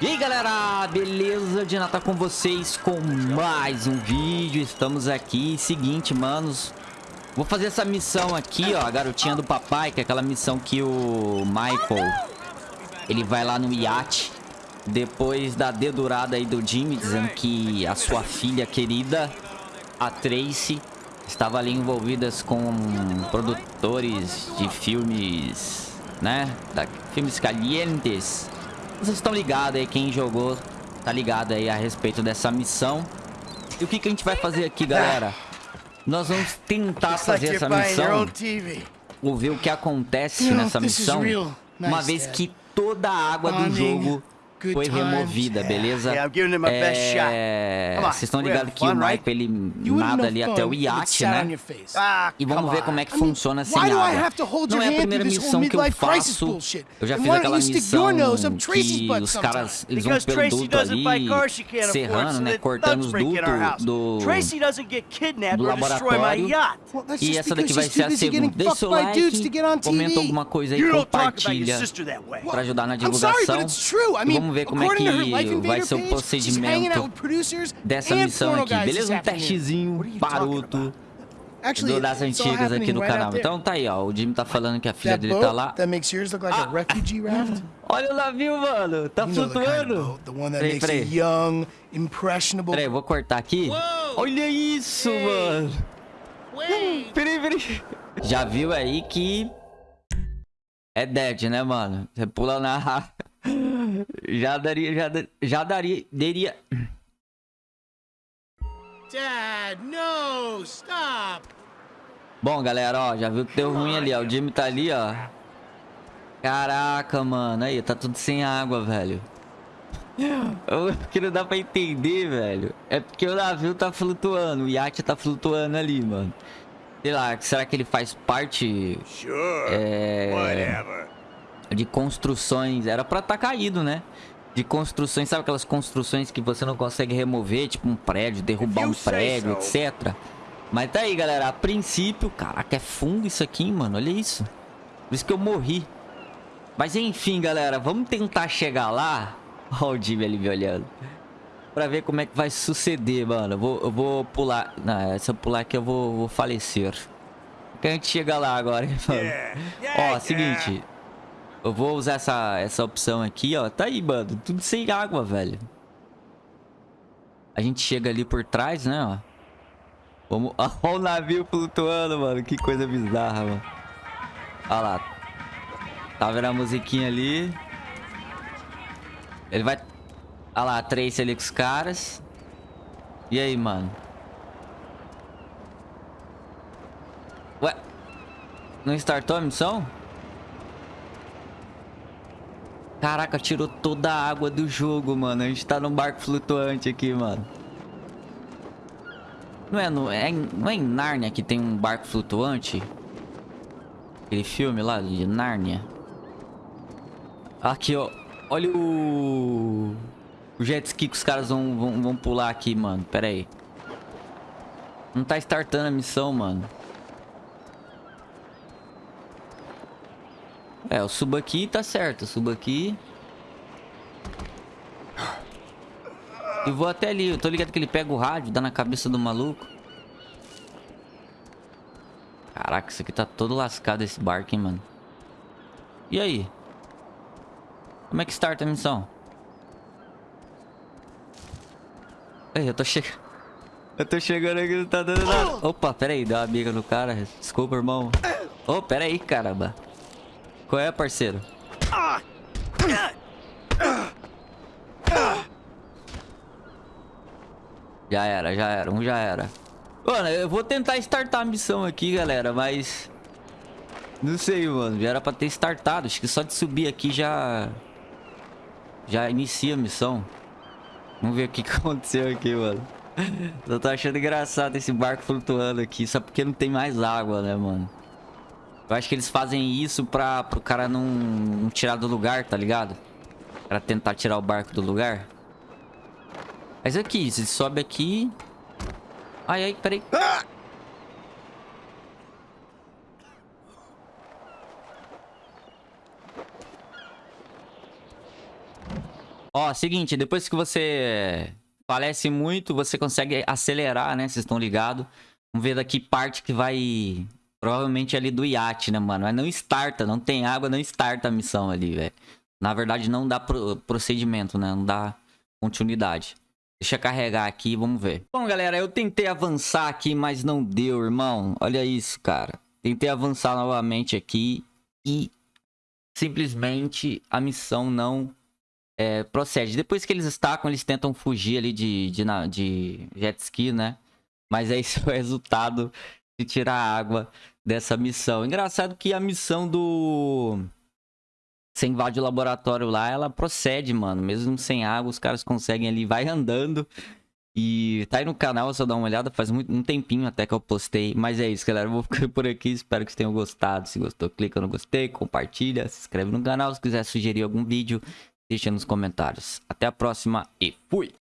E aí galera, beleza? De Natal com vocês com mais um vídeo Estamos aqui, seguinte manos Vou fazer essa missão aqui, ó A garotinha do papai, que é aquela missão que o Michael Ele vai lá no iate Depois da dedurada aí do Jimmy Dizendo que a sua filha querida A Tracy Estava ali envolvidas com produtores de filmes Né? Da, filmes calientes vocês estão ligados aí, quem jogou tá ligado aí a respeito dessa missão. E o que, que a gente vai fazer aqui, galera? Nós vamos tentar fazer essa missão. Ou ver o que acontece nessa missão. Uma vez que toda a água do jogo foi removida, beleza? É... Vocês estão ligados que o Michael, ele nada ali até o iate, né? Ah, e vamos ver como é que funciona sem água. Não é a primeira missão que eu faço. Eu já fiz aquela missão que os caras, eles vão pelo duto ali, serrando, né? Cortando os dutos do, do laboratório. E essa daqui vai ser a segunda. Deixa seu like, comenta alguma coisa aí, compartilha pra ajudar na divulgação. E vamos ver como é que vai ser o procedimento dessa missão aqui. Beleza? Um testezinho baroto do das antigas aqui no canal. Então tá aí, ó. O Jimmy tá falando que a filha dele tá lá. Ah. Olha o navio, mano. Tá flutuando. Peraí, peraí. Peraí, vou cortar aqui. Olha isso, mano. Peraí, peraí. Já viu aí que... É dead, né, mano? Você pula na... já daria, já, já daria, daria... Dad, no, stop. Bom, galera, ó, já viu que deu ruim ali, ó. O Jimmy tá ali, ó. Caraca, mano. Aí, tá tudo sem água, velho. O que não dá pra entender, velho. É porque o navio tá flutuando. O iate tá flutuando ali, mano. Sei lá, será que ele faz parte... Sure, é... whatever de construções. Era pra estar tá caído, né? De construções, sabe aquelas construções que você não consegue remover, tipo um prédio, derrubar um prédio, etc. Mas tá aí, galera. A princípio, caraca, é fundo isso aqui, mano. Olha isso. Por isso que eu morri. Mas enfim, galera, vamos tentar chegar lá. Olha o Jimmy ali me olhando. Pra ver como é que vai suceder, mano. Eu vou, eu vou pular. Não, se eu pular aqui eu vou, vou falecer. Que a gente chega lá agora, hein, mano. Ó, seguinte. Eu vou usar essa, essa opção aqui, ó. Tá aí, mano. Tudo sem água, velho. A gente chega ali por trás, né, ó. Vamos... Olha o navio flutuando, mano. Que coisa bizarra, mano. Olha lá. Tá vendo a musiquinha ali? Ele vai... Olha lá, três ali com os caras. E aí, mano? Ué? Não startou a missão? Caraca, tirou toda a água do jogo, mano. A gente tá num barco flutuante aqui, mano. Não é, no, é, não é em Nárnia que tem um barco flutuante? Aquele filme lá de Nárnia. Aqui, ó. Olha o... O jet ski que os caras vão, vão, vão pular aqui, mano. Pera aí. Não tá startando a missão, mano. É, eu subo aqui e tá certo. Eu subo aqui. E vou até ali. Eu tô ligado que ele pega o rádio, dá na cabeça do maluco. Caraca, isso aqui tá todo lascado esse barco, hein, mano. E aí? Como é que starta a missão? Ei, eu tô chegando. Eu tô chegando aqui, não tá dando nada. Opa, pera aí, deu uma amiga no cara. Desculpa, irmão. Ô, oh, pera aí, caramba. Qual é, parceiro? Já era, já era. Um já era. Mano, eu vou tentar startar a missão aqui, galera, mas... Não sei, mano. Já era pra ter startado. Acho que só de subir aqui já... Já inicia a missão. Vamos ver o que aconteceu aqui, mano. Eu tô achando engraçado esse barco flutuando aqui. Só porque não tem mais água, né, mano? Eu acho que eles fazem isso pra, pro cara não, não tirar do lugar, tá ligado? Pra tentar tirar o barco do lugar. Mas aqui, se sobe aqui... Ai, ai, peraí. Ó, seguinte, depois que você falece muito, você consegue acelerar, né? Vocês estão ligados. Vamos ver daqui parte que vai... Provavelmente ali do iate, né, mano? Mas não starta, não tem água, não starta a missão ali, velho. Na verdade, não dá pro procedimento, né? Não dá continuidade. Deixa carregar aqui, vamos ver. Bom, galera, eu tentei avançar aqui, mas não deu, irmão. Olha isso, cara. Tentei avançar novamente aqui e simplesmente a missão não é, procede. Depois que eles estacam, eles tentam fugir ali de, de, de jet ski, né? Mas é esse o resultado de tirar a água dessa missão. Engraçado que a missão do... Você invade o laboratório lá, ela procede, mano. Mesmo sem água, os caras conseguem ali, vai andando. E tá aí no canal, só dá uma olhada, faz muito, um tempinho até que eu postei. Mas é isso, galera. Eu vou ficar por aqui, espero que vocês tenham gostado. Se gostou, clica no gostei, compartilha, se inscreve no canal. Se quiser sugerir algum vídeo, deixa nos comentários. Até a próxima e fui!